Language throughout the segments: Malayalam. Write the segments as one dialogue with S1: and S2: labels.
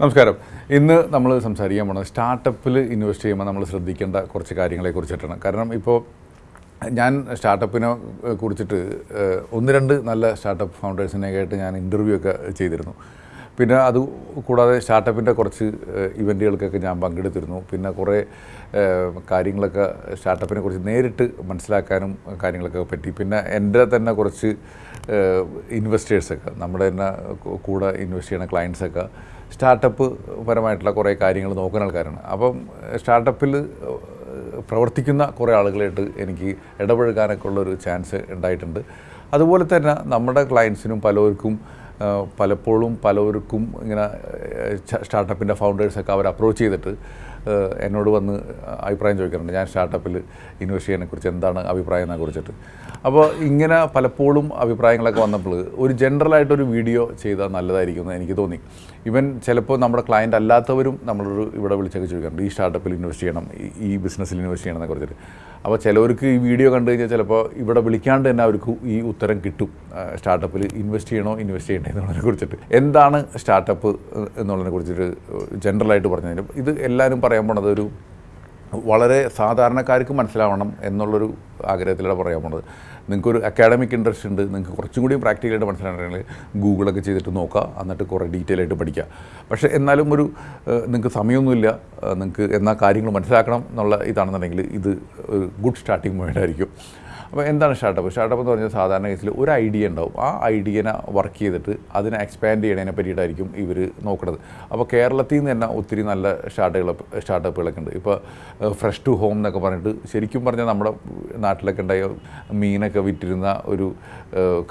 S1: നമസ്കാരം. ഇന്ന് നമ്മൾ സംസാരിക്കാൻ പോകുന്നത് സ്റ്റാർട്ടപ്പിൽ ഇൻവെസ്റ്റ് ചെയ്യുമ്പോൾ നമ്മൾ ശ്രദ്ധിക്കേണ്ട കുറച്ച് കാര്യങ്ങളെ കുറിച്ചിട്ടാണ്. കാരണം ഇപ്പോൾ ഞാൻ സ്റ്റാർട്ടപ്പിനെ കുറിച്ചിട്ട് ഒന്ന് രണ്ട് നല്ല സ്റ്റാർട്ടപ്പ് ഫൗണ്ടേഴ്സിനെ ആയിട്ട് ഞാൻ ഇന്റർവ്യൂ ഒക്കെ ചെയ്തിരുന്നു. പിന്നെ അത് കൂടാതെ സ്റ്റാർട്ടപ്പിന്റെ കുറച്ച് ഇവന്റുകൾക്കൊക്കെ ഞാൻ പങ്കെടുത്തിരുന്നു. പിന്നെ കുറേ കാര്യങ്ങളൊക്കെ സ്റ്റാർട്ടപ്പിനെ കുറിച്ച് നേരിട്ട് മനസ്സിലാക്കാനും കാര്യങ്ങളൊക്കെ പറ്റി. പിന്നെ എന്റെ തന്നെ കുറച്ച് ഇൻവെസ്റ്റേഴ്സൊക്കെ നമ്മുടെ തന്നെ കൂടെ ഇൻവെസ്റ്റ് ചെയ്യുന്ന ക്ലയൻസൊക്കെ സ്റ്റാർട്ടപ്പ് പരമായിട്ടുള്ള കുറേ കാര്യങ്ങൾ നോക്കുന്ന ആൾക്കാരാണ്. അപ്പം സ്റ്റാർട്ടപ്പിൽ പ്രവർത്തിക്കുന്ന കുറേ ആളുകളായിട്ട് എനിക്ക് ഇടപഴകാനൊക്കെ ഉള്ളൊരു ചാൻസ് ഉണ്ടായിട്ടുണ്ട്. അതുപോലെ തന്നെ നമ്മുടെ ക്ലയൻസിനും പലവർക്കും പലപ്പോഴും പലവർക്കും ഇങ്ങനെ സ്റ്റാർട്ടപ്പിന്റെ ഫൗണ്ടേഴ്സൊക്കെ അവർ അപ്രോച്ച് ചെയ്തിട്ട് എന്നോട് വന്ന് അഭിപ്രായം ചോദിക്കാറുണ്ട്. ഞാൻ സ്റ്റാർട്ടപ്പിൽ ഇൻവെസ്റ്റ് ചെയ്യുന്നതിനെക്കുറിച്ച് എന്താണ് അഭിപ്രായം കുറിച്ചിട്ട്. അപ്പോൾ ഇങ്ങനെ പലപ്പോഴും അഭിപ്രായങ്ങളൊക്കെ വന്നപ്പോൾ ഒരു ജനറലായിട്ടൊരു വീഡിയോ ചെയ്താൽ നല്ലതായിരിക്കും എന്ന് എനിക്ക് തോന്നി. ഇവൻ ചിലപ്പോൾ നമ്മുടെ ക്ലയന്റ് അല്ലാത്തവരും നമ്മളൊരു ഇവിടെ വിളിച്ചൊക്കെ ചോദിക്കാറുണ്ട്. ഈ സ്റ്റാർട്ടപ്പിൽ ഇൻവെസ്റ്റ് ചെയ്യണം ഈ- ബിസിനസ്സിൽ ഇൻവെസ്റ്റ് ചെയ്യണം എന്നൊക്കെ കുറിച്ചിട്ട് അപ്പോൾ ചിലവർക്ക് ഈ വീഡിയോ കണ്ടു കഴിഞ്ഞാൽ ചിലപ്പോൾ ഇവിടെ വിളിക്കാണ്ട് തന്നെ അവർക്ക് ഈ ഉത്തരം കിട്ടും. സ്റ്റാർട്ടപ്പിൽ ഇൻവെസ്റ്റ് ചെയ്യണോ ഇൻവെസ്റ്റ് ചെയ്യണേ എന്നുള്ളതിനെ കുറിച്ചിട്ട്. എന്താണ് സ്റ്റാർട്ടപ്പ് എന്നുള്ളതിനെ കുറിച്ചിട്ട് ജനറലായിട്ട് പറഞ്ഞതിന് ഇത് എല്ലാവരും പറയാൻ പോണത് ഒരു വളരെ സാധാരണക്കാർക്ക് മനസ്സിലാവണം എന്നുള്ളൊരു ആഗ്രഹത്തിലൂടെ പറയാൻ പോണത്. നിങ്ങൾക്കൊരു അക്കാഡമിക് ഇൻട്രസ്റ്റ് ഉണ്ട് നിങ്ങൾക്ക് കുറച്ചും കൂടി പ്രാക്ടിക്കലായിട്ട് മനസ്സിലാണെങ്കിൽ ഗൂഗിളൊക്കെ ചെയ്തിട്ട് നോക്കുക എന്നിട്ട് കുറേ ഡീറ്റെയിൽ ആയിട്ട് പഠിക്കുക പക്ഷേ എന്നാലും ഒരു നിങ്ങൾക്ക് സമയമൊന്നുമില്ല നിങ്ങൾക്ക് എന്നാ കാര്യങ്ങൾ മനസ്സിലാക്കണം എന്നുള്ള ഇതാണെന്നുണ്ടെങ്കിൽ ഇത് ഒരു ഗുഡ് സ്റ്റാർട്ടിങ് പോയിന്റ് ആയിരിക്കും. അപ്പോൾ എന്താണ് സ്റ്റാർട്ടപ്പ് സ്റ്റാർട്ടപ്പ് എന്ന് പറഞ്ഞാൽ സാധാരണ കേസിൽ ഒരു ഐഡിയ ഉണ്ടാവും. ആ ഐഡിയനെ വർക്ക് ചെയ്തിട്ട് അതിനെ എക്സ്പാൻഡ് ചെയ്യണതിനെ പറ്റിയിട്ടായിരിക്കും ഇവർ നോക്കുന്നത് അപ്പോൾ കേരളത്തിൽ നിന്ന് തന്നെ ഒത്തിരി നല്ല സ്റ്റാർട്ടുകൾ സ്റ്റാർട്ടപ്പുകളൊക്കെ ഉണ്ട്. ഇപ്പോൾ ഫ്രഷ് ടു ഹോം എന്നൊക്കെ പറഞ്ഞിട്ട് ശരിക്കും പറഞ്ഞാൽ നമ്മുടെ നാട്ടിലൊക്കെ ഉണ്ടായ മീനൊക്കെ വിറ്റിരുന്ന ഒരു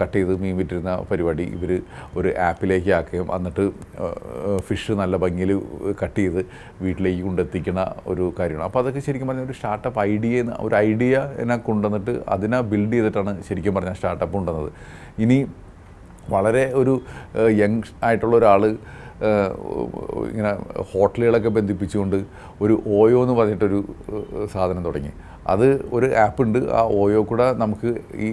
S1: കട്ട് ചെയ്ത് മീൻ വിറ്റിരുന്ന പരിപാടി ഇവർ ഒരു ആപ്പിലേക്ക് ആക്കുകയും എന്നിട്ട് ഫിഷ് നല്ല ഭംഗിയിൽ കട്ട് ചെയ്ത് വീട്ടിലേക്ക് കൊണ്ടെത്തിക്കുന്ന ഒരു കാര്യമാണ്. അപ്പോൾ അതൊക്കെ ശരിക്കും പറഞ്ഞാൽ ഒരു സ്റ്റാർട്ടപ്പ് ഐഡിയ ഒരു ഐഡിയ എന്നെ കൊണ്ടുവന്നിട്ട് അതിനെ ബിൽഡ് ചെയ്തിട്ടാണ് ശരിക്കും പറഞ്ഞാൽ സ്റ്റാർട്ടപ്പ് ഉണ്ടെന്നത്. ഇനി വളരെ ഒരു യങ് ആയിട്ടുള്ള ഒരാൾ ഇങ്ങനെ ഹോട്ടലുകളൊക്കെ ബന്ധിപ്പിച്ചുകൊണ്ട് ഒരു ഓയോ എന്ന് പറഞ്ഞിട്ടൊരു സാധനം തുടങ്ങി. അത് ഒരു ആപ്പ് ഉണ്ട്. ആ ഓയോ കൂടെ നമുക്ക് ഈ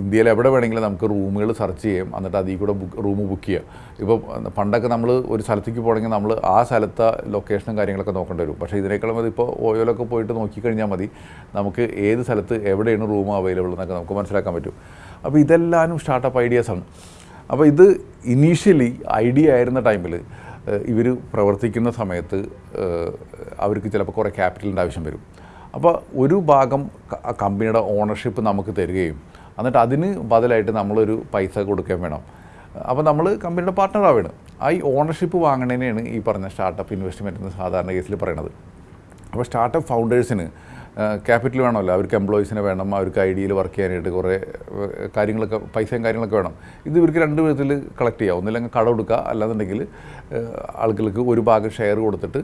S1: ഇന്ത്യയിൽ എവിടെ വേണമെങ്കിലും നമുക്ക് റൂമുകൾ സെർച്ച് ചെയ്യാം. എന്നിട്ട് അതിൽ കൂടെ ബുക്ക് റൂം ബുക്ക് ചെയ്യാം. ഇപ്പോൾ പണ്ടൊക്കെ നമ്മൾ ഒരു സ്ഥലത്തേക്ക് പോകണമെങ്കിൽ നമ്മൾ ആ സ്ഥലത്തെ ലൊക്കേഷനും കാര്യങ്ങളൊക്കെ നോക്കേണ്ടി വരും. പക്ഷേ ഇതിനേക്കാളും മതി. ഇപ്പോൾ ഓയോയിലൊക്കെ പോയിട്ട് നോക്കിക്കഴിഞ്ഞാൽ മതി. നമുക്ക് ഏത് സ്ഥലത്ത് എവിടെയാണ് റൂം അവൈലബിൾ എന്നൊക്കെ നമുക്ക് മനസ്സിലാക്കാൻ പറ്റും. അപ്പോൾ ഇതെല്ലാവരും സ്റ്റാർട്ടപ്പ് ഐഡിയാസാണ് അപ്പോൾ ഇത് ഇനീഷ്യലി ഐഡിയ ആയിരുന്ന ടൈമിൽ ഇവർ പ്രവർത്തിക്കുന്ന സമയത്ത് അവർക്ക് ചിലപ്പോൾ കുറേ ക്യാപിറ്റലിന്റെ ആവശ്യം വരും. അപ്പോൾ ഒരു ഭാഗം കമ്പനിയുടെ ഓണർഷിപ്പ് നമുക്ക് തരികയും എന്നിട്ട് അതിന് ബദലായിട്ട് നമ്മളൊരു പൈസ കൊടുക്കുകയും വേണം. അപ്പോൾ നമ്മൾ കമ്പനിയുടെ പാർട്ട്ണറാവാണ് ആ ഈ ഓണർഷിപ്പ് വാങ്ങണതിനെയാണ് ഈ പറഞ്ഞ സ്റ്റാർട്ടപ്പ് ഇൻവെസ്റ്റ്മെന്റ് എന്ന് സാധാരണ കേസിൽ പറയണത്. അപ്പോൾ സ്റ്റാർട്ടപ്പ് ഫൗണ്ടേഴ്സിന് ക്യാപിറ്റൽ വേണമല്ലോ. അവർക്ക് എംപ്ലോയീസിനെ വേണം അവർക്ക് ഐ ഡിയിൽ വർക്ക് ചെയ്യാനായിട്ട് കുറേ കാര്യങ്ങളൊക്കെ പൈസയും കാര്യങ്ങളൊക്കെ വേണം. ഇത് ഇവർക്ക് രണ്ട് വിധത്തിൽ കളക്ട് ചെയ്യാം. ഒന്നില്ലെങ്കിൽ കട കൊടുക്കുക അല്ലാന്നുണ്ടെങ്കിൽ ആളുകൾക്ക് ഒരു ഭാഗം ഷെയർ കൊടുത്തിട്ട്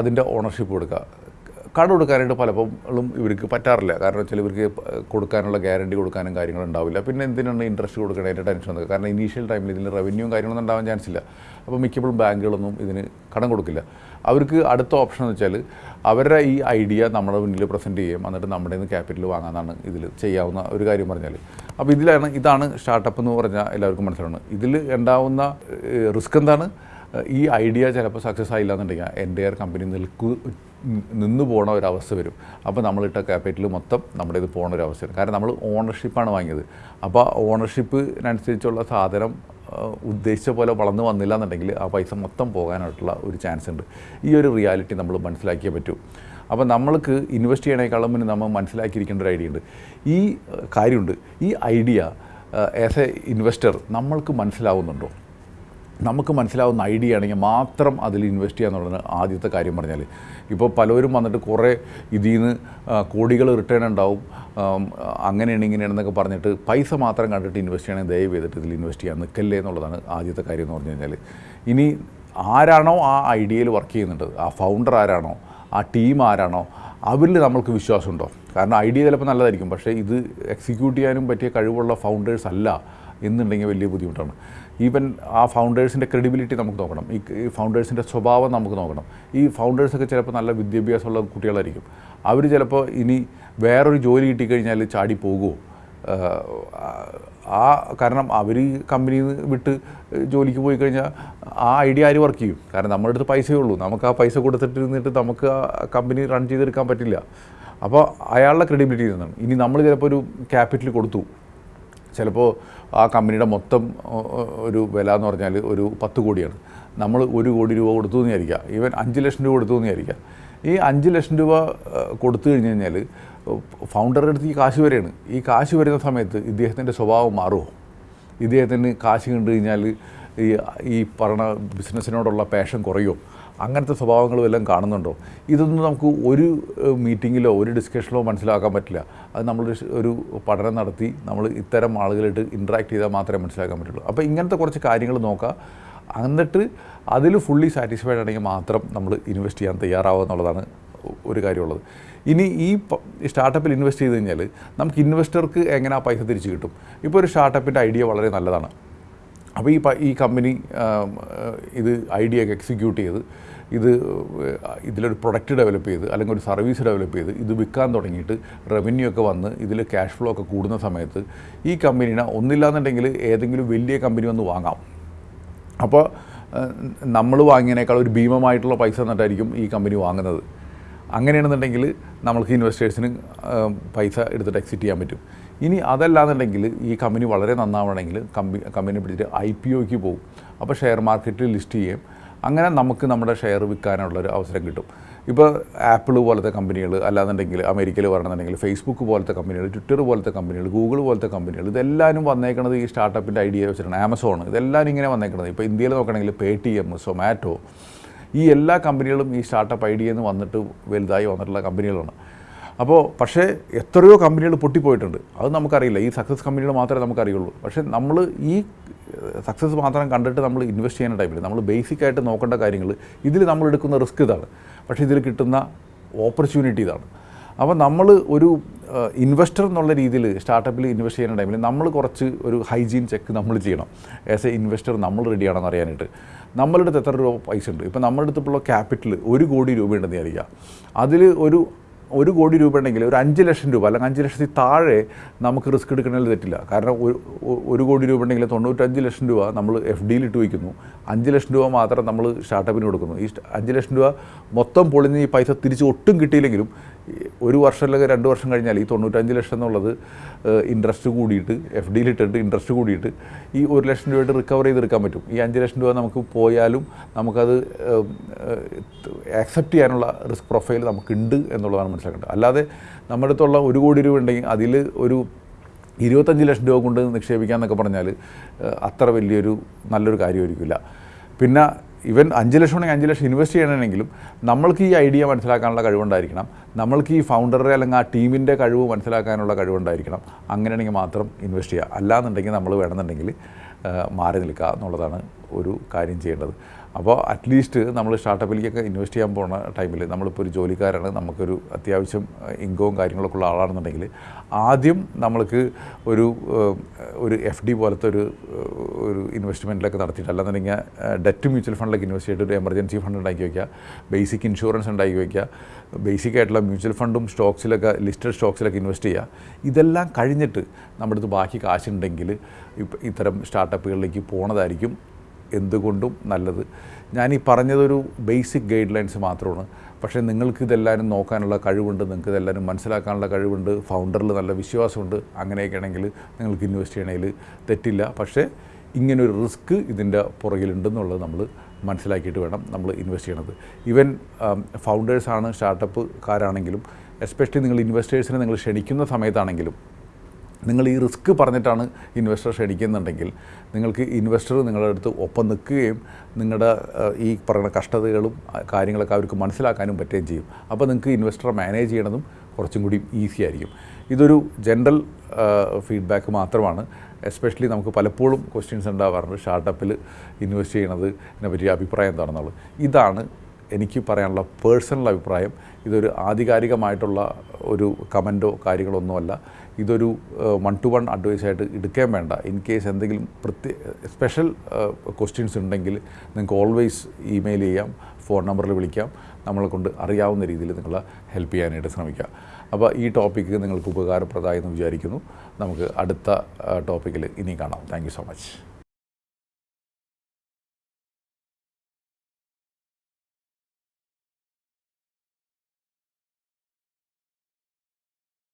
S1: അതിന്റെ ഓണർഷിപ്പ് കൊടുക്കുക. കട കൊടുക്കാനായിട്ട് പലപ്പോഴും ഇവർക്ക് പറ്റാറില്ല. കാരണം വെച്ചാൽ ഇവർക്ക് കൊടുക്കാനുള്ള ഗ്യാരണ്ടി കൊടുക്കാനും കാര്യങ്ങളും ഉണ്ടാവില്ല. പിന്നെ എന്തിനാണ് ഇൻട്രസ്റ്റ് കൊടുക്കണതിന്റെ ടെൻഷൻ വന്നത് കാരണം ഇനീഷ്യൽ ടൈമിൽ ഇതിന് റവന്യൂവും കാര്യങ്ങളൊന്നും ഉണ്ടാവാൻ ചാൻസ് ഇല്ല. അപ്പോൾ മിക്കപ്പോഴും ബാങ്കുകളൊന്നും ഇതിന് കടം കൊടുക്കില്ല. അവർക്ക് അടുത്ത ഓപ്ഷൻ എന്ന് വെച്ചാൽ അവരുടെ ഈ ഐഡിയ നമ്മുടെ മുന്നിൽ പ്രസന്റ് ചെയ്യും എന്നിട്ട് നമ്മുടെ നിന്ന് ക്യാപിറ്റൽ വാങ്ങാനാണ് ഇതിൽ ചെയ്യാവുന്ന ഒരു കാര്യം പറഞ്ഞാൽ അപ്പോൾ ഇതിലാണ് ഇതാണ് സ്റ്റാർട്ടപ്പ് എന്ന് പറഞ്ഞാൽ എല്ലാവർക്കും മനസ്സിലാണ് ഇതിൽ ഉണ്ടാവുന്ന റിസ്ക് എന്താണ്? ഈ ഐഡിയ ചിലപ്പോൾ സക്സസ് ആയില്ല എന്നുണ്ടെങ്കിൽ എന്റെ കമ്പനി നിൽക്കു നിന്ന് പോണ ഒരവസ്ഥ വരും. അപ്പോൾ നമ്മളിട്ട ക്യാപിറ്റൽ മൊത്തം നമ്മുടെ ഇത് പോണ ഒരു അവസ്ഥ വരും. കാരണം നമ്മൾ ഓണർഷിപ്പാണ് വാങ്ങിയത്. അപ്പോൾ ഓണർഷിപ്പിനനുസരിച്ചുള്ള സാധനം ഉദ്ദേശിച്ച പോലെ വളർന്നു വന്നില്ല എന്നുണ്ടെങ്കിൽ ആ പൈസ മൊത്തം പോകാനായിട്ടുള്ള ഒരു ചാൻസ് ഉണ്ട്. ഈ ഒരു റിയാലിറ്റി നമ്മൾ മനസ്സിലാക്കിയേ പറ്റൂ. അപ്പോൾ നമ്മൾക്ക് ഇൻവെസ്റ്റ് ചെയ്യണേക്കാളും മുന്നേ നമ്മൾ മനസ്സിലാക്കിയിരിക്കേണ്ട ഒരു ഐഡിയ ഉണ്ട്. ഈ കാര്യമുണ്ട്. ഈ ഐഡിയ ആസ് എ ഇൻവെസ്റ്റർ നമ്മൾക്ക് മനസ്സിലാവുന്നുണ്ടോ? നമുക്ക് മനസ്സിലാവുന്ന ഐഡിയ ആണെങ്കിൽ മാത്രം അതിൽ ഇൻവെസ്റ്റ് ചെയ്യുക എന്നുള്ളതാണ് ആദ്യത്തെ കാര്യം പറഞ്ഞാൽ ഇപ്പോൾ പലരും വന്നിട്ട് കുറേ ഇതിൽ നിന്ന് കോടികൾ റിട്ടേൺ ഉണ്ടാവും. അങ്ങനെയാണ് ഇങ്ങനെയാണെന്നൊക്കെ പറഞ്ഞിട്ട് പൈസ മാത്രം കണ്ടിട്ട് ഇൻവെസ്റ്റ് ചെയ്യണമെങ്കിൽ ദയവ് ചെയ്തിട്ട് ഇതിൽ ഇൻവെസ്റ്റ് ചെയ്യാൻ നിൽക്കല്ലേ എന്നുള്ളതാണ് ആദ്യത്തെ കാര്യം എന്ന് പറഞ്ഞു കഴിഞ്ഞാൽ ഇനി ആരാണോ ആ ഐഡിയയിൽ വർക്ക് ചെയ്യുന്നുണ്ട്? ആ ഫൗണ്ടർ ആരാണോ? ആ ടീം ആരാണോ? അവരിൽ നമ്മൾക്ക് വിശ്വാസമുണ്ടോ? കാരണം ഐഡിയ ചിലപ്പോൾ നല്ലതായിരിക്കും. പക്ഷേ ഇത് എക്സിക്യൂട്ട് ചെയ്യാനും പറ്റിയ കഴിവുള്ള ഫൗണ്ടേഴ്സ് അല്ല എന്നുണ്ടെങ്കിൽ വലിയ ബുദ്ധിമുട്ടാണ്. ഈവൻ ആ ഫൗണ്ടേഴ്സിന്റെ ക്രെഡിബിലിറ്റി നമുക്ക് നോക്കണം. ഈ ഈ ഫൗണ്ടേഴ്സിന്റെ സ്വഭാവം നമുക്ക് നോക്കണം. ഈ ഫൗണ്ടേഴ്സൊക്കെ ചിലപ്പോൾ നല്ല വിദ്യാഭ്യാസമുള്ള കുട്ടികളായിരിക്കും. അവർ ചിലപ്പോൾ ഇനി വേറൊരു ജോലി കിട്ടിക്കഴിഞ്ഞാൽ ചാടി പോകുമോ ആ കാരണം അവർ കമ്പനിയിൽ നിന്ന് വിട്ട് ജോലിക്ക് പോയി കഴിഞ്ഞാൽ ആ ഐഡിയ ആര് വർക്ക് ചെയ്യും? കാരണം നമ്മുടെ അടുത്ത് പൈസയേ ഉള്ളൂ. നമുക്ക് ആ പൈസ കൊടുത്തിട്ട് നമുക്ക് ആ കമ്പനി റൺ ചെയ്തെടുക്കാൻ പറ്റില്ല. അപ്പോൾ അയാളുടെ ക്രെഡിബിലിറ്റി നിന്നാണ് ഇനി നമ്മൾ ചിലപ്പോൾ ഒരു ക്യാപിറ്റൽ കൊടുത്തു. ചിലപ്പോൾ ആ കമ്പനിയുടെ മൊത്തം ഒരു വില എന്ന് പറഞ്ഞാൽ ഒരു പത്ത് കോടിയാണ്. നമ്മൾ ഒരു കോടി രൂപ കൊടുത്തു എന്ന് വിചാരിക്കുക ഈവൻ അഞ്ച് ലക്ഷം രൂപ കൊടുത്തു എന്ന് വിചാരിക്കുക ഈ അഞ്ച് ലക്ഷം രൂപ കൊടുത്തു കഴിഞ്ഞ് കഴിഞ്ഞാൽ ഫൗണ്ടറുടെ അടുത്ത് ഈ കാശ് വരെയാണ്. ഈ കാശ് വരുന്ന സമയത്ത് ഇദ്ദേഹത്തിന്റെ സ്വഭാവം മാറുമോ ഇദ്ദേഹത്തിന് കാശ് കണ്ടു കഴിഞ്ഞാൽ ഈ ഈ പറഞ്ഞ ബിസിനസ്സിനോടുള്ള പാഷൻ കുറയോ അങ്ങനത്തെ സ്വഭാവങ്ങളും എല്ലാം കാണുന്നുണ്ടോ? ഇതൊന്നും നമുക്ക് ഒരു മീറ്റിങ്ങിലോ ഒരു ഡിസ്കഷനിലോ മനസ്സിലാക്കാൻ പറ്റില്ല. അത് നമ്മൾ ഒരു പഠനം നടത്തി നമ്മൾ ഇത്തരം ആളുകളായിട്ട് ഇൻട്രാക്ട് ചെയ്താൽ മാത്രമേ മനസ്സിലാക്കാൻ പറ്റുള്ളൂ. അപ്പോൾ ഇങ്ങനത്തെ കുറച്ച് കാര്യങ്ങൾ നോക്കുക എന്നിട്ട് അതിൽ ഫുള്ളി സാറ്റിസ്ഫൈഡ് ആണെങ്കിൽ മാത്രം നമ്മൾ ഇൻവെസ്റ്റ് ചെയ്യാൻ തയ്യാറാവുക എന്നുള്ളതാണ് ഒരു കാര്യമുള്ളത്. ഇനി ഈ സ്റ്റാർട്ടപ്പിൽ ഇൻവെസ്റ്റ് ചെയ്ത് കഴിഞ്ഞാൽ നമുക്ക് ഇൻവെസ്റ്റർക്ക് എങ്ങനെ ആ പൈസ തിരിച്ചു കിട്ടും? ഇപ്പോൾ ഒരു സ്റ്റാർട്ടപ്പിന്റെ ഐഡിയ വളരെ നല്ലതാണ്. അപ്പോൾ ഈ ഈ കമ്പനി ഇത് ഐഡിയ ഒക്കെ എക്സിക്യൂട്ട് ചെയ്ത് ഇത് ഇതിലൊരു പ്രൊഡക്റ്റ് ഡെവലപ്പ് ചെയ്ത് അല്ലെങ്കിൽ ഒരു സർവീസ് ഡെവലപ്പ് ചെയ്ത് ഇത് വിൽക്കാൻ തുടങ്ങിയിട്ട് റവന്യൂ ഒക്കെ വന്ന് ഇതിൽ ക്യാഷ് ഫ്ലോ ഒക്കെ കൂടുന്ന സമയത്ത് ഈ കമ്പനീനെ ഒന്നില്ലാന്നുണ്ടെങ്കിൽ ഏതെങ്കിലും വലിയ കമ്പനി വന്ന് വാങ്ങാം. അപ്പോൾ നമ്മൾ വാങ്ങിയതിനേക്കാൾ ഒരു ഭീമമായിട്ടുള്ള പൈസ എന്നിട്ടായിരിക്കും ഈ കമ്പനി വാങ്ങുന്നത്. അങ്ങനെയാണെന്നുണ്ടെങ്കിൽ നമ്മൾക്ക് ഇൻവെസ്റ്റേഴ്സിന് പൈസ എടുത്തിട്ട് എക്സിറ്റ് ചെയ്യാൻ പറ്റും. ഇനി അതല്ലാന്നുണ്ടെങ്കിൽ ഈ കമ്പനി വളരെ നന്നാവണമെങ്കിൽ കമ്പനി കമ്പനി പിടിച്ചിട്ട് ഐ പി ഒക്ക് പോകും. അപ്പോൾ ഷെയർ മാർക്കറ്റിൽ ലിസ്റ്റ് ചെയ്യും അങ്ങനെ നമുക്ക് നമ്മുടെ ഷെയർ വിൽക്കാനുള്ളൊരു അവസരം കിട്ടും. ഇപ്പോൾ ആപ്പിൾ പോലത്തെ കമ്പനികൾ അല്ലാന്നുണ്ടെങ്കിൽ അമേരിക്കയിൽ പറയണമെന്നുണ്ടെങ്കിൽ ഫേസ്ബുക്ക് പോലത്തെ കമ്പനികൾ ട്വിറ്റർ പോലത്തെ കമ്പനികൾ ഗൂഗിൾ പോലത്തെ കമ്പനികൾ ഇതെല്ലാവരും വന്നേക്കുന്നത് ഈ സ്റ്റാർട്ടപ്പിന്റെ ഐഡിയ വെച്ചിട്ടാണ്. ആമസോൺ ഇതെല്ലാവരും ഇങ്ങനെ വന്നേക്കുന്നത് ഇപ്പോൾ ഇന്ത്യയിൽ നോക്കണമെങ്കിൽ പേ ടി എം സൊമാറ്റോ ഈ എല്ലാ കമ്പനികളും ഈ സ്റ്റാർട്ടപ്പ് ഐഡിയയിൽ നിന്ന് വന്നിട്ട് വലുതായി വന്നിട്ടുള്ള കമ്പനികളാണ്. അപ്പോൾ പക്ഷേ എത്രയോ കമ്പനികൾ പൊട്ടിപ്പോയിട്ടുണ്ട്. അത് നമുക്കറിയില്ല. ഈ സക്സസ് കമ്പനികൾ മാത്രമേ നമുക്കറിയുള്ളൂ. പക്ഷേ നമ്മൾ ഈ സക്സസ് മാത്രം കണ്ടിട്ട് നമ്മൾ ഇൻവെസ്റ്റ് ചെയ്യുന്ന ടൈമിൽ നമ്മൾ ബേസിക് ആയിട്ട് നോക്കേണ്ട കാര്യങ്ങൾ ഇതിൽ നമ്മൾ എടുക്കുന്ന റിസ്ക് ഇതാണ്. പക്ഷേ ഇതിൽ കിട്ടുന്ന ഓപ്പർച്യൂണിറ്റി ഇതാണ്. അപ്പോൾ നമ്മൾ ഒരു ഇൻവെസ്റ്റർ എന്നുള്ള രീതിയിൽ സ്റ്റാർട്ടപ്പിൽ ഇൻവെസ്റ്റ് ചെയ്യുന്ന ടൈമിൽ നമ്മൾ കുറച്ച് ഒരു ഹൈജീൻ ചെക്ക് നമ്മൾ ചെയ്യണം. ആസ് എ ഇൻവെസ്റ്റർ നമ്മൾ റെഡിയാണെന്ന് അറിയാനായിട്ട്. നമ്മളുടെ എത്ര രൂപ പൈസ ഉണ്ട്? ഇപ്പോൾ നമ്മുടെ അടുത്തുള്ള ക്യാപിറ്റൽ ഒരു കോടി രൂപ രൂപയുണ്ടെന്ന് വിചാരിക്കുക. അതിൽ ഒരു ഒരു കോടി രൂപ ഉണ്ടെങ്കിൽ ഒരു അഞ്ച് ലക്ഷം രൂപ അല്ലെങ്കിൽ അഞ്ച് ലക്ഷത്തിൽ താഴെ നമുക്ക് റിസ്ക് എടുക്കണതിൽ തെറ്റില്ല. കാരണം ഒരു ഒരു കോടി രൂപ ഉണ്ടെങ്കിൽ തൊണ്ണൂറ്റഞ്ച് ലക്ഷം രൂപ നമ്മൾ എഫ് ഡിയിൽ ഇട്ട് വയ്ക്കുന്നു. അഞ്ച് ലക്ഷം രൂപ മാത്രം നമ്മൾ സ്റ്റാർട്ടപ്പിന് കൊടുക്കുന്നു. ഈ അഞ്ച് ലക്ഷം രൂപ മൊത്തം പൊളിഞ്ഞ് ഈ പൈസ തിരിച്ച് ഒട്ടും കിട്ടിയില്ലെങ്കിലും ഒരു വർഷം അല്ലെങ്കിൽ രണ്ട് വർഷം കഴിഞ്ഞാൽ ഈ തൊണ്ണൂറ്റഞ്ച് ലക്ഷം എന്നുള്ളത് ഇൻട്രസ്റ്റ് കൂടിയിട്ട് എഫ് ഡിയിൽ ഇട്ടിട്ട് ഇൻട്രസ്റ്റ് കൂടിയിട്ട് ഈ ഒരു ലക്ഷം രൂപയായിട്ട് റിക്കവർ ചെയ്തെടുക്കാൻ പറ്റും. ഈ അഞ്ച് ലക്ഷം രൂപ നമുക്ക് പോയാലും നമുക്കത് ആക്സെപ്റ്റ് ചെയ്യാനുള്ള റിസ്ക് പ്രൊഫൈൽ നമുക്കുണ്ട് എന്നുള്ളതാണ് മനസ്സിലാക്കേണ്ടത്. അല്ലാതെ നമ്മുടെ അടുത്തുള്ള ഒരു കോടി രൂപ ഉണ്ടെങ്കിൽ അതിൽ ഒരു ഇരുപത്തഞ്ച് ലക്ഷം രൂപ കൊണ്ട് നിക്ഷേപിക്കാമെന്നൊക്കെ പറഞ്ഞാൽ അത്ര വലിയൊരു നല്ലൊരു കാര്യമായിരിക്കില്ല. പിന്നെ ഇവൻ അഞ്ച് ലക്ഷം ഉണ്ടെങ്കിൽ അഞ്ച് ലക്ഷം ഇൻവെസ്റ്റ് ചെയ്യണമെങ്കിലും നമ്മൾക്ക് ഈ ഐഡിയ മനസ്സിലാക്കാനുള്ള കഴിവുണ്ടായിരിക്കണം. നമ്മൾക്ക് ഈ ഫൗണ്ടറുടെ അല്ലെങ്കിൽ ആ ടീമിന്റെ കഴിവ് മനസ്സിലാക്കാനുള്ള കഴിവുണ്ടായിരിക്കണം. അങ്ങനെയാണെങ്കിൽ മാത്രം ഇൻവെസ്റ്റ് ചെയ്യുക. അല്ലാന്നുണ്ടെങ്കിൽ നമ്മൾ വേണമെന്നുണ്ടെങ്കിൽ മാറി നിൽക്കുക എന്നുള്ളതാണ് ഒരു കാര്യം ചെയ്യേണ്ടത്. അപ്പോൾ അറ്റ്ലീസ്റ്റ് നമ്മൾ സ്റ്റാർട്ടപ്പിലേക്കൊക്കെ ഇൻവെസ്റ്റ് ചെയ്യാൻ പോകുന്ന ടൈമിൽ നമ്മളിപ്പോൾ ഒരു ജോലിക്കാരാണ് നമുക്കൊരു അത്യാവശ്യം ഇൻകവും കാര്യങ്ങളൊക്കെ ഉള്ള ആളാണെന്നുണ്ടെങ്കിൽ ആദ്യം നമ്മൾക്ക് ഒരു ഒരു എഫ് ഡി പോലത്തെ ഒരു ഒരു ഇൻവെസ്റ്റ്മെന്റിലൊക്കെ നടത്തിയിട്ട് അല്ലാന്നുണ്ടെങ്കിൽ ഡെറ്റ് മ്യൂച്വൽ ഫണ്ടിലൊക്കെ ഇൻവെസ്റ്റ് ചെയ്തിട്ട് ഒരു എമർജൻസി ഫണ്ട് ഉണ്ടാക്കി വയ്ക്കുക ബേസിക് ഇൻഷുറൻസ് ഉണ്ടാക്കി വയ്ക്കുക ബേസിക് ആയിട്ടുള്ള മ്യൂച്വൽ ഫണ്ടും സ്റ്റോക്സിലൊക്കെ ലിസ്റ്റഡ് സ്റ്റോക്സിലൊക്കെ ഇൻവെസ്റ്റ് ചെയ്യുക. ഇതെല്ലാം കഴിഞ്ഞിട്ട് നമ്മുടെ അടുത്ത് ബാക്കി കാശുണ്ടെങ്കിൽ ഇത്തരം സ്റ്റാർട്ടപ്പുകളിലേക്ക് പോണതായിരിക്കും എന്തുകൊണ്ടും നല്ലത്. ഞാൻ ഈ പറഞ്ഞതൊരു ബേസിക് ഗൈഡ് ലൈൻസ് മാത്രമാണ്. പക്ഷേ നിങ്ങൾക്ക് ഇതെല്ലാവരും നോക്കാനുള്ള കഴിവുണ്ട് നിങ്ങൾക്ക് ഇതെല്ലാവരും മനസ്സിലാക്കാനുള്ള കഴിവുണ്ട് ഫൗണ്ടറിൽ നല്ല വിശ്വാസമുണ്ട് അങ്ങനെയൊക്കെ ആണെങ്കിൽ നിങ്ങൾക്ക് ഇൻവെസ്റ്റ് ചെയ്യണമെങ്കിൽ തെറ്റില്ല. പക്ഷേ ഇങ്ങനൊരു റിസ്ക് ഇതിന്റെ പുറകിലുണ്ടെന്നുള്ളത് നമ്മൾ മനസ്സിലാക്കിയിട്ട് വേണം നമ്മൾ ഇൻവെസ്റ്റ് ചെയ്യണത്. ഈവൻ ഫൗണ്ടേഴ്സാണ് സ്റ്റാർട്ടപ്പുകാരാണെങ്കിലും എസ്പെഷ്യലി നിങ്ങൾ ഇൻവെസ്റ്റേഴ്സിനെ നിങ്ങൾ ക്ഷണിക്കുന്ന സമയത്താണെങ്കിലും നിങ്ങൾ ഈ റിസ്ക് പറഞ്ഞിട്ടാണ് ഇൻവെസ്റ്റർ ക്ഷണിക്കുന്നുണ്ടെങ്കിൽ നിങ്ങൾക്ക് ഇൻവെസ്റ്റർ നിങ്ങളുടെ അടുത്ത് ഒപ്പം നിൽക്കുകയും നിങ്ങളുടെ ഈ പറയുന്ന കഷ്ടതകളും കാര്യങ്ങളൊക്കെ അവർക്ക് മനസ്സിലാക്കാനും പറ്റുകയും ചെയ്യും. അപ്പോൾ നിങ്ങൾക്ക് ഇൻവെസ്റ്ററെ മാനേജ് ചെയ്യണതും കുറച്ചും കൂടി ഈസി ആയിരിക്കും. ഇതൊരു ജനറൽ ഫീഡ്ബാക്ക് മാത്രമാണ്. എസ്പെഷ്യലി നമുക്ക് പലപ്പോഴും ക്വസ്റ്റ്യൻസ് ഉണ്ടാവാറുണ്ട്. സ്റ്റാർട്ടപ്പിൽ ഇൻവെസ്റ്റ് ചെയ്യണത് ഇതിനെപ്പറ്റി അഭിപ്രായം എന്താണെന്നുള്ളത്. ഇതാണ് എനിക്ക് പറയാനുള്ള പേഴ്സണൽ അഭിപ്രായം ഇതൊരു ആധികാരികമായിട്ടുള്ള ഒരു കമന്റോ കാര്യങ്ങളൊന്നുമല്ല ഇതൊരു വൺ ടു വൺ അഡ്വൈസായിട്ട് എടുക്കാൻ വേണ്ട. ഇൻ കേസ് എന്തെങ്കിലും പ്രത്യേക സ്പെഷ്യൽ ക്വസ്റ്റ്യൻസ് ഉണ്ടെങ്കിൽ നിങ്ങൾക്ക് ഓൾവേസ് ഇമെയിൽ ചെയ്യാം ഫോൺ നമ്പറിൽ വിളിക്കാം. നമ്മളെ കൊണ്ട് അറിയാവുന്ന രീതിയിൽ നിങ്ങളെ ഹെൽപ്പ് ചെയ്യാനായിട്ട് ശ്രമിക്കാം. അപ്പോൾ ഈ ടോപ്പിക്ക് നിങ്ങൾക്ക് ഉപകാരപ്രദമായി എന്ന് വിചാരിക്കുന്നു. നമുക്ക് അടുത്ത ടോപ്പിക്കിൽ ഇനി കാണാം. Thank so much